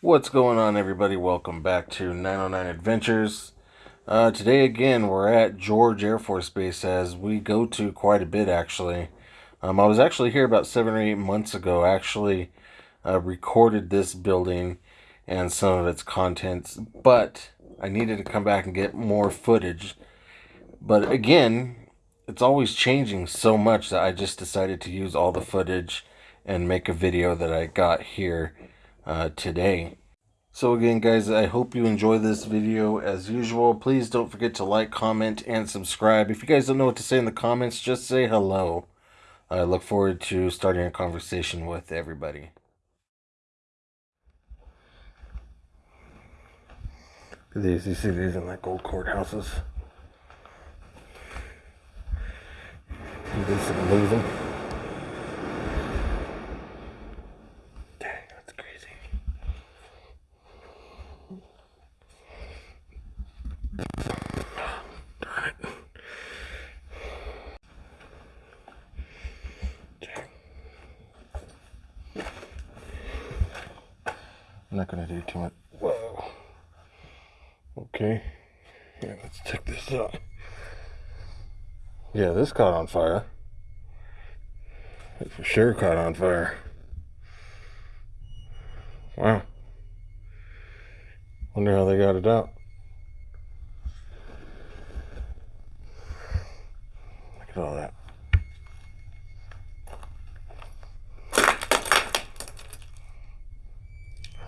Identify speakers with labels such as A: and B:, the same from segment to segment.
A: What's going on, everybody? Welcome back to 909 Adventures. Uh, today, again, we're at George Air Force Base as we go to quite a bit, actually. Um, I was actually here about seven or eight months ago. Actually uh, recorded this building and some of its contents, but I needed to come back and get more footage. But again, it's always changing so much that I just decided to use all the footage and make a video that I got here uh, today. So again guys, I hope you enjoy this video as usual. Please don't forget to like, comment, and subscribe. If you guys don't know what to say in the comments, just say hello. I look forward to starting a conversation with everybody. These, you see these in like old courthouses. You them. I'm not gonna do too much. Whoa. Okay. Yeah, let's check this out. Yeah, this caught on fire. It for sure caught on fire. Wow. Wonder how they got it out. Look at all that.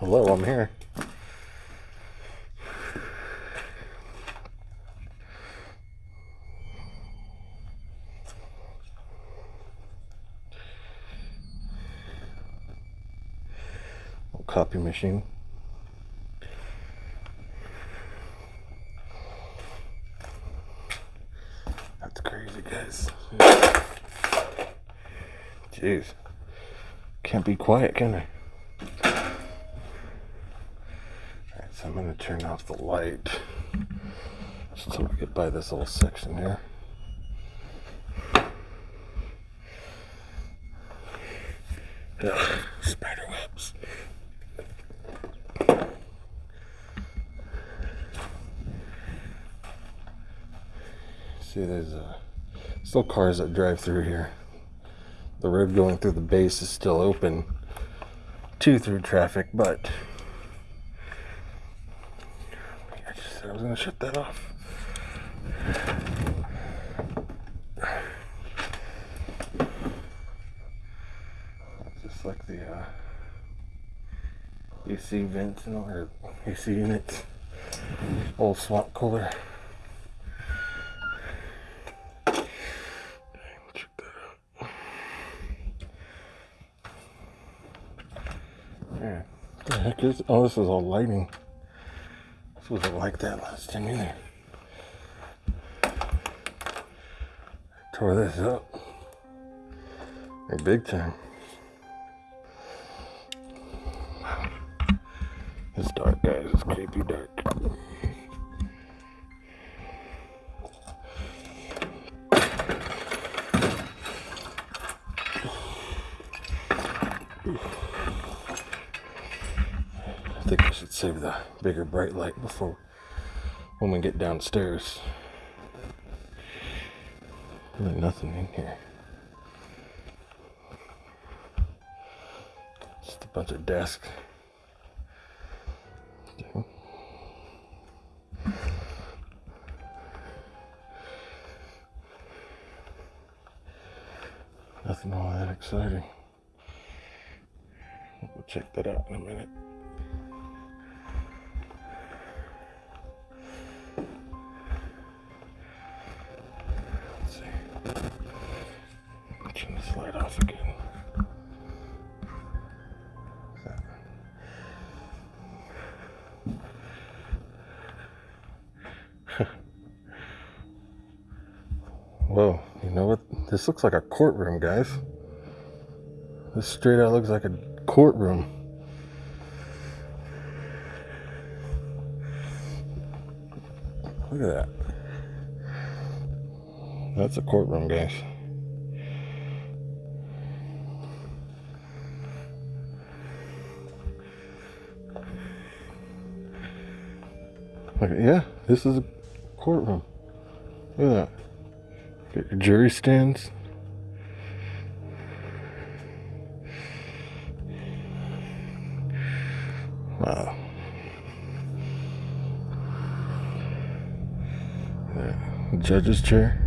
A: Hello, I'm here. copy machine. That's crazy, guys. Jeez. Can't be quiet, can I? So I'm going to turn off the light just so we get by this little section here. Ugh, spider webs. See, there's uh, still cars that drive through here. The road going through the base is still open to through traffic, but I was to shut that off. Just like the uh, AC vents and or AC units. Old swamp cooler. Yeah. the heck is oh this is all lighting wasn't like that last time either. Tore this up. A big time. It's dark, guys. It's creepy dark. Bigger bright light before when we get downstairs. Really nothing in here. Just a bunch of desks. Nothing all that exciting. We'll check that out in a minute. This looks like a courtroom, guys. This straight out looks like a courtroom. Look at that. That's a courtroom, guys. Like, yeah, this is a courtroom. Look at that. Jury stands. Wow. Judge's chair.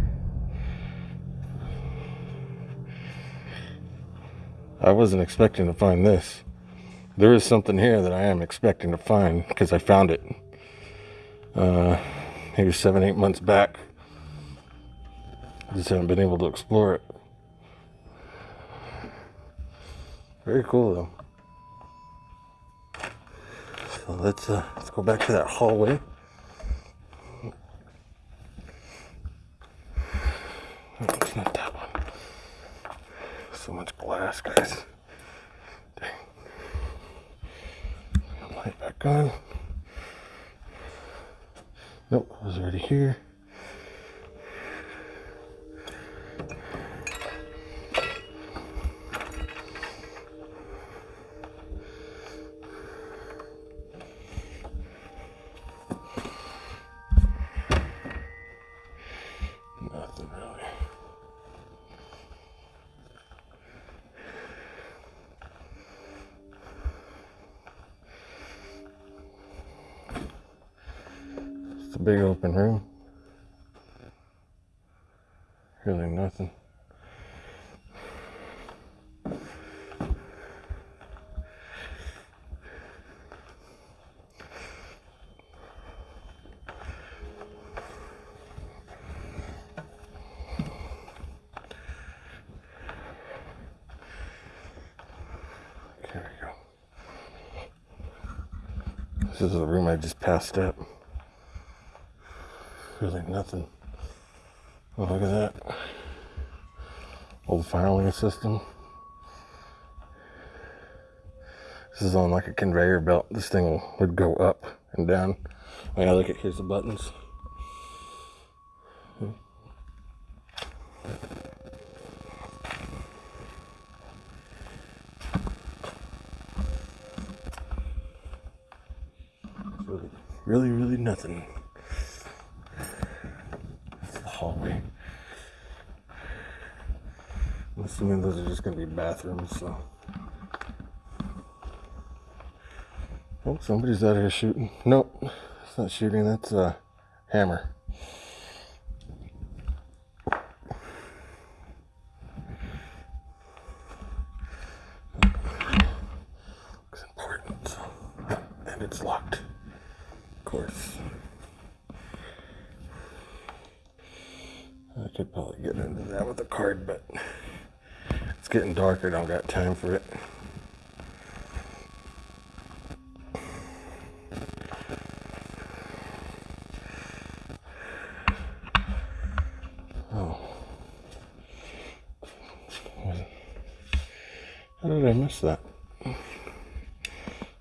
A: I wasn't expecting to find this. There is something here that I am expecting to find because I found it. Uh, maybe seven, eight months back. Just haven't been able to explore it. Very cool though. So let's uh, let's go back to that hallway. Oh, it's not that one. So much glass, guys. Dang. Light back on. Nope, I was already here. Nothing really. It's a big open room. Really nothing. There we go. This is the room I just passed up. Really nothing. Oh, look at that. Old filing system. This is on like a conveyor belt. This thing would go up and down. Oh yeah, look at here's the buttons. Really, really, nothing. It's the hallway. I'm assuming those are just gonna be bathrooms, so. Oh, somebody's out here shooting. Nope, it's not shooting, that's a hammer. Looks important, so. And it's locked. Of course. I could probably get into that with a card, but it's getting darker. Don't got time for it. Oh. How did I miss that?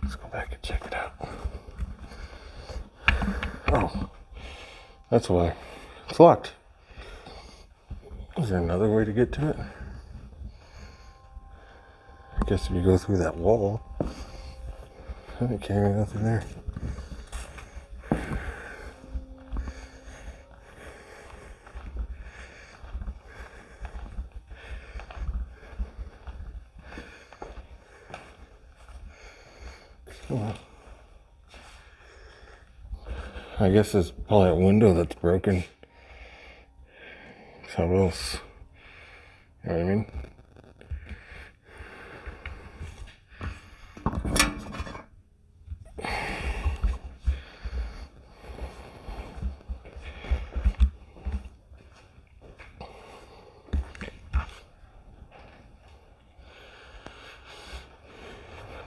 A: Let's go back and check it out. Oh, that's why. It's locked. Is there another way to get to it? I guess if you go through that wall. I can't carry nothing there. I guess there's probably a window that's broken. How else? You know what I mean?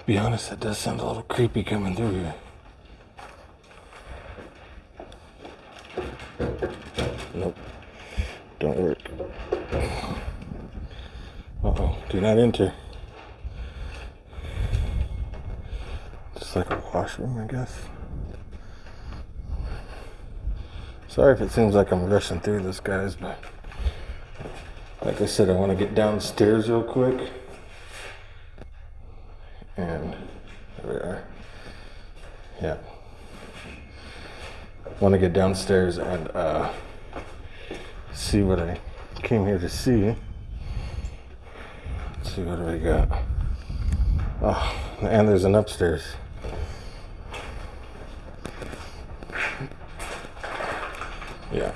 A: Be honest, that does sound a little creepy coming through here. Nope. Don't work. Uh oh. Do not enter. Just like a washroom, I guess. Sorry if it seems like I'm rushing through this, guys, but like I said, I want to get downstairs real quick. And there we are. Yeah. want to get downstairs and uh, see what I came here to see. Let's see what do we got. Oh, and there's an upstairs. Yeah.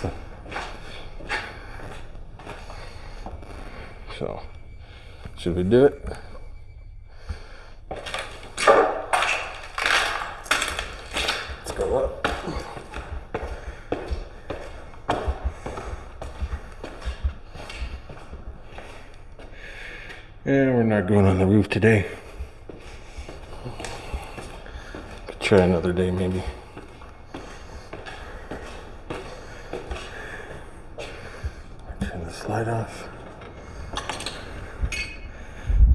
A: So, so should we do it? Let's go up. Going on the roof today. Could try another day maybe. Turn this light off.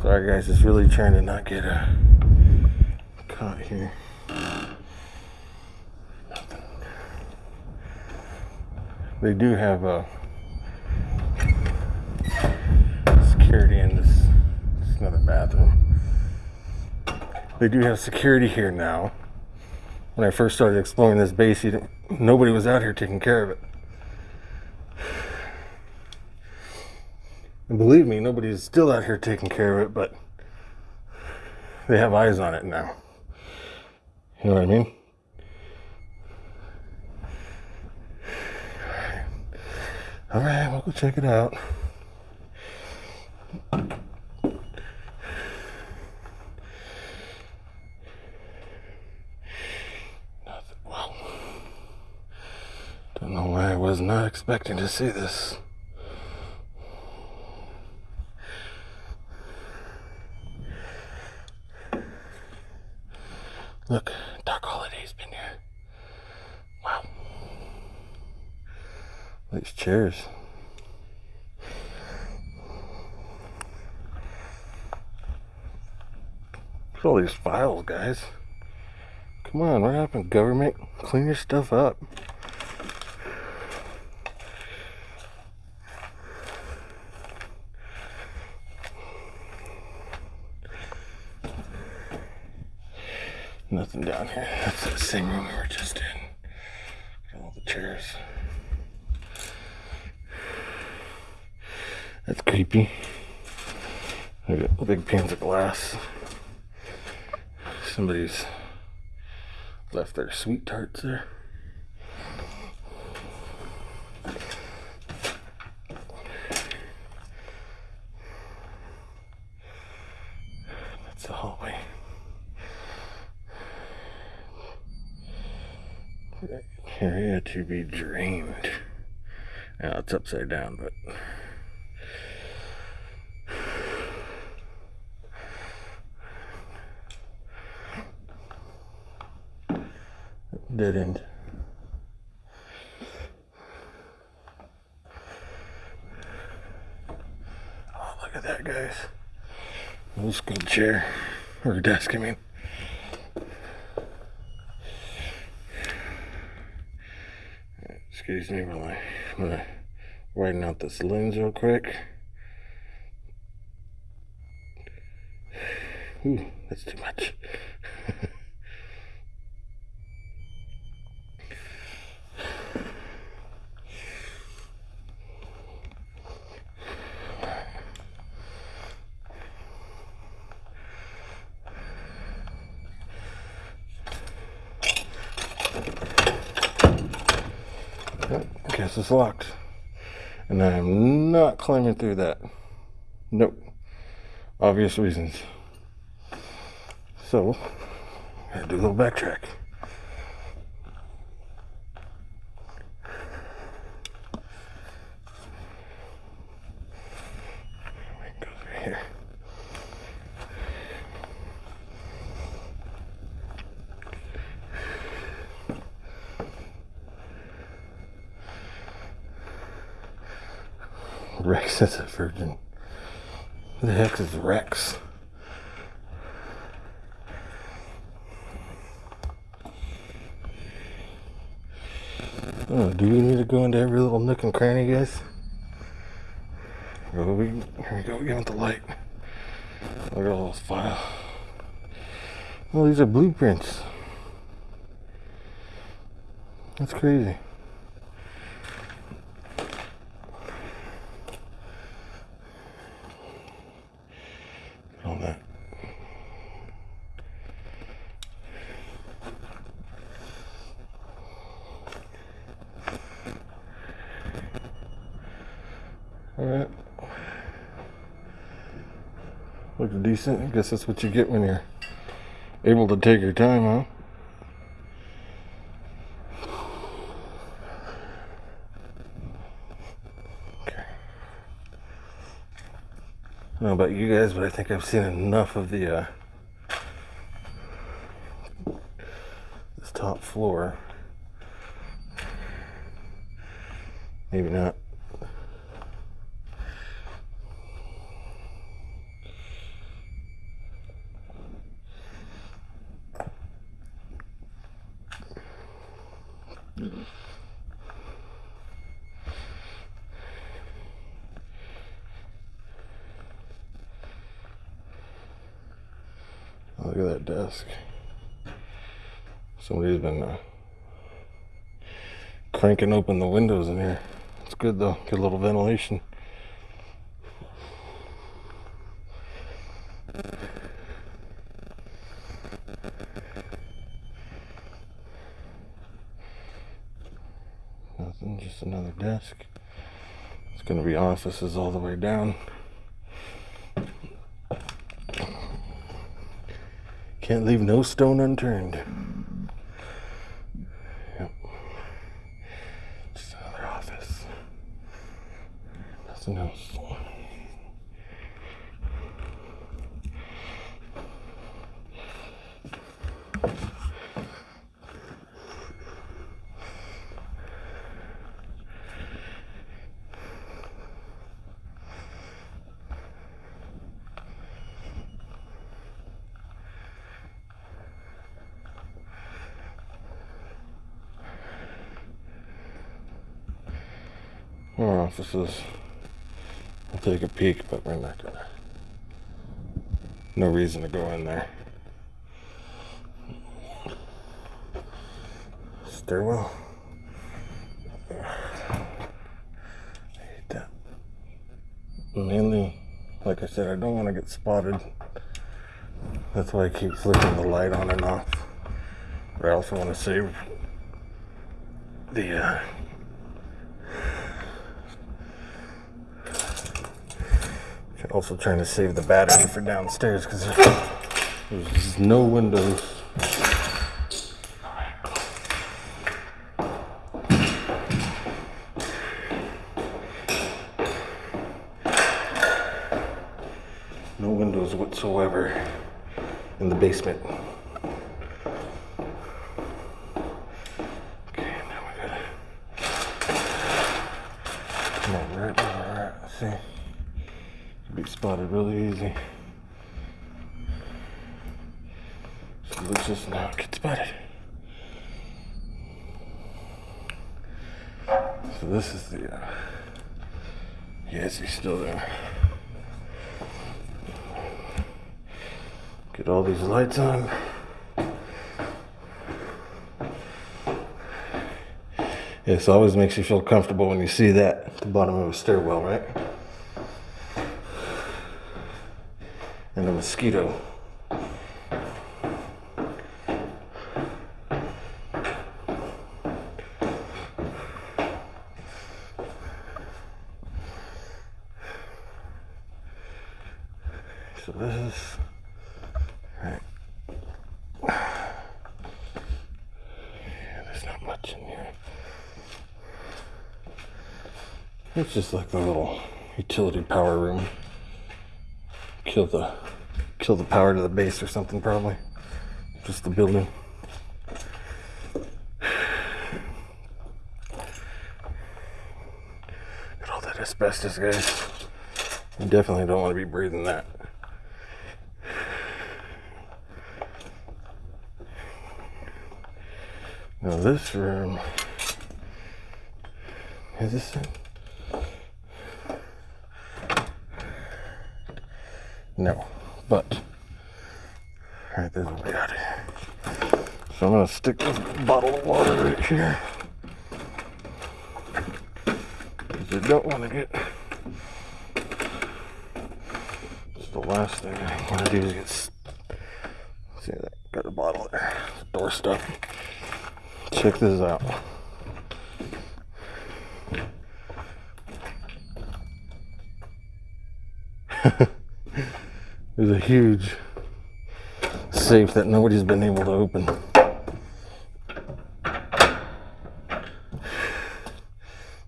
A: Sorry guys, just really trying to not get uh, caught here. They do have uh, security in this. Bathroom. They do have security here now. When I first started exploring this base, nobody was out here taking care of it. And believe me, nobody's still out here taking care of it, but they have eyes on it now. You know what I mean? All right, we'll go check it out. Nothing. Wow. Why I was not expecting to see this. Look, Dark Holiday's been here. Wow. These chairs. Look at all these files, guys. Come on, what happened, government? Clean your stuff up. Nothing down here. That's the same room we were just in. Got all the chairs. That's creepy. Look at big panes of glass. Somebody's left their SweeTarts there. That's the hallway. Area to be drained. Now it's upside down, but. End. Oh, look at that, guys. Old school chair. Or desk, I mean. Excuse me while I'm gonna widen out this lens real quick. Ooh, that's too much. I guess it's locked. And I am not climbing through that. Nope. Obvious reasons. So, gotta do a little backtrack. We can go through here. Rex is a virgin. Who the heck is Rex? Oh, do we need to go into every little nook and cranny, guys? Oh, we, here we go, again with the light. Look at all those files. Well, these are blueprints. That's crazy. All that. All right. Looks decent. I guess that's what you get when you're able to take your time, huh? Okay. I don't know about you guys, but I think I've seen enough of the uh, this top floor. Maybe not. Look at that desk. Somebody's been uh, cranking open the windows in here. It's good though, good little ventilation. Nothing, just another desk. It's gonna be offices all the way down. Can't leave no stone unturned. Yep. Just another office. Nothing else. More offices. I'll take a peek, but we're not gonna. No reason to go in there. Stairwell. I hate that. Mainly, like I said, I don't want to get spotted. That's why I keep flicking the light on and off. But I also want to save the uh, Also trying to save the battery for downstairs because there's no windows. No windows whatsoever in the basement. Okay, now we gotta come on right where. See, spotted really easy. So let's just not get spotted. So this is the. Uh, yes, he's still there. Get all these lights on. Yes, always makes you feel comfortable when you see that at the bottom of a stairwell, right? And a mosquito. So this is right. Yeah, there's not much in here. It's just like the little utility power room. Kill the kill the power to the base or something probably. Just the building. Got all that asbestos, guys. You definitely don't want to be breathing that. Now this room is this it? No, but, alright, this is bad. So I'm going to stick this bottle of water right here. Because I don't want to get... just the last thing I want to do is get... See, that got a bottle there. Door stuff. Check this out. There's a huge safe that nobody's been able to open.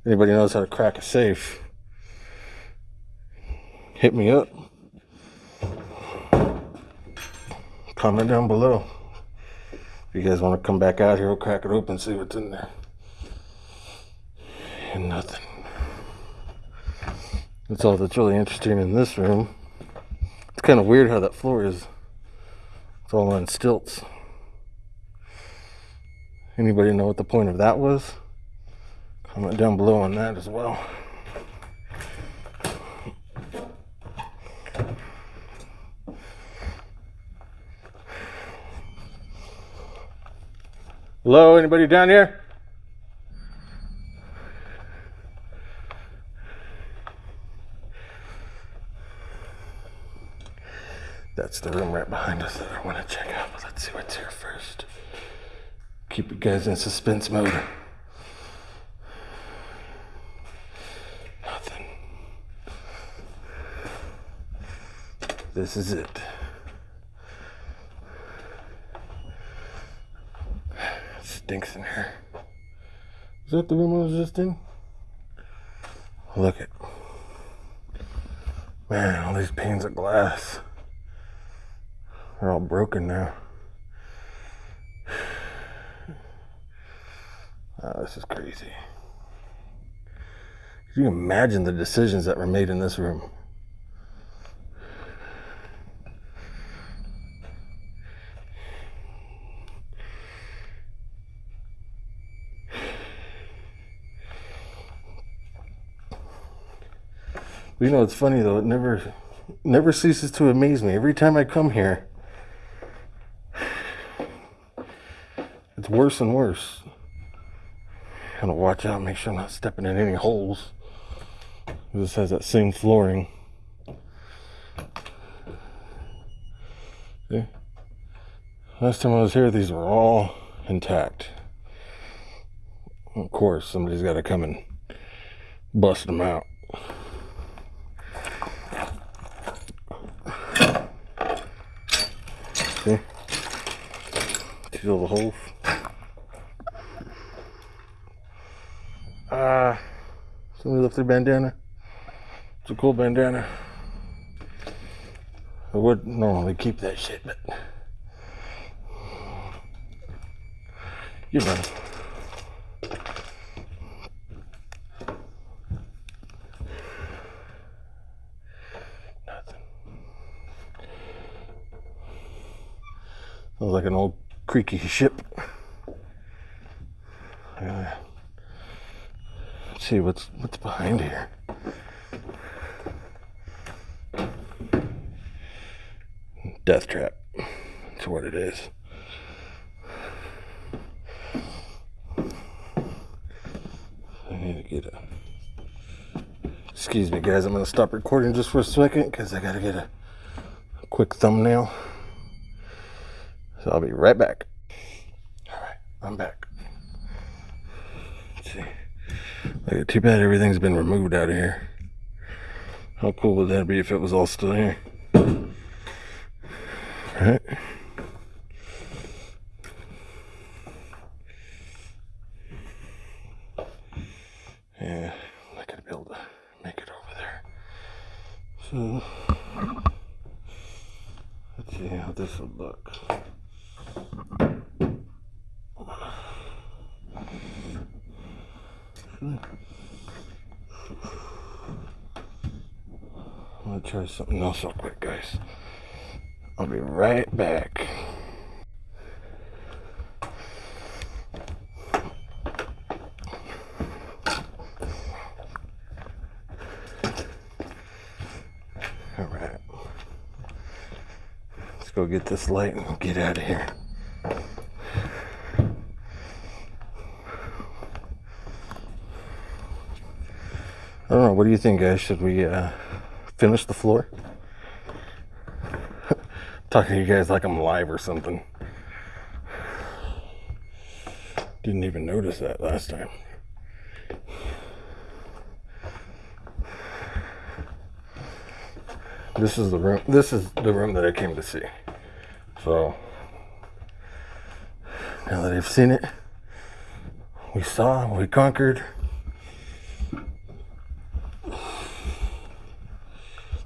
A: Anybody knows how to crack a safe? Hit me up. Comment down below. If you guys want to come back out here, we'll crack it open, and see what's in there. And nothing. That's all that's really interesting in this room. It's kind of weird how that floor is. It's all on stilts. Anybody know what the point of that was? Comment down below on that as well. Hello, anybody down here? That's the room right behind us that I want to check out, but let's see what's here first. Keep you guys in suspense mode. Nothing. This is it. it. Stinks in here. Is that the room I was just in? Look at Man, all these panes of glass. They're all broken now. Oh, this is crazy. Can you imagine the decisions that were made in this room? You know, it's funny though. It never, never ceases to amaze me. Every time I come here, worse and worse. Gotta watch out, make sure I'm not stepping in any holes. This has that same flooring. See? Last time I was here, these were all intact. Of course, somebody's got to come and bust them out. See? See all the holes? Uh, somebody left their bandana. It's a cool bandana. I would normally keep that shit, but you know. Nothing. Sounds like an old creaky ship. Uh, let's see what's what's behind here. Death trap. That's what it is. I need to get a. Excuse me, guys. I'm gonna stop recording just for a second because I gotta get a quick thumbnail. So I'll be right back. All right, I'm back. Let's see. Too bad everything's been removed out of here. How cool would that be if it was all still here? Alright. Yeah, not gonna be able to make it over there. So let's see how this would look. Try something else real quick, guys. I'll be right back. All right. Let's go get this light and get out of here. I don't know. What do you think, guys? Should we uh, finish the floor? Talking to you guys like I'm live or something. Didn't even notice that last time. This is the room. This is the room that I came to see. So now that I've seen it, we saw, we conquered.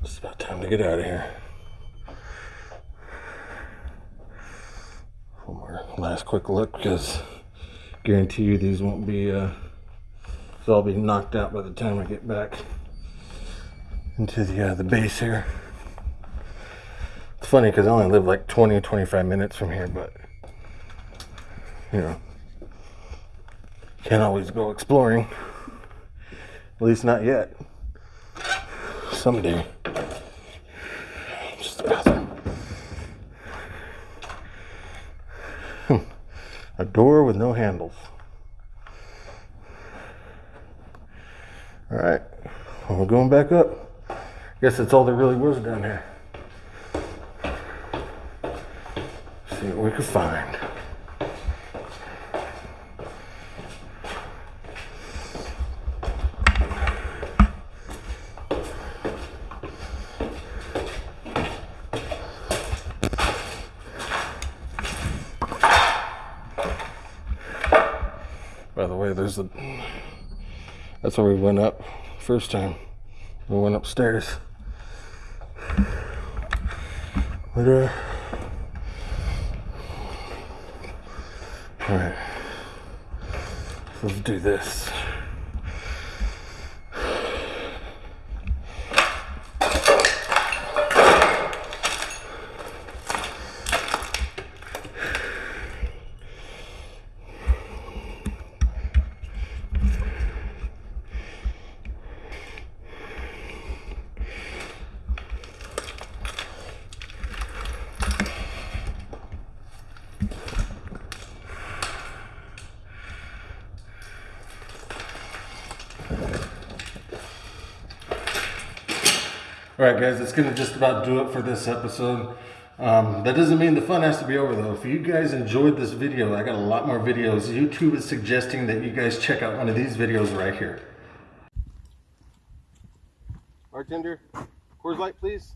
A: It's about time to get out of here. One more last quick look because guarantee you these won't be, uh, they'll be knocked out by the time I get back into the, uh, the base here. It's funny because I only live like 20 25 minutes from here, but you know, can't always go exploring. At least not yet. Someday. A door with no handles. All right, well, we're going back up. Guess that's all there really was down here. See what we can find. The. That's where we went up first time. We went upstairs. But, uh. Alright. Let's do this. Right, guys, it's going to just about do it for this episode. Um, that doesn't mean the fun has to be over, though. If you guys enjoyed this video, I got a lot more videos. YouTube is suggesting that you guys check out one of these videos right here. Bartender, Coors Light, please.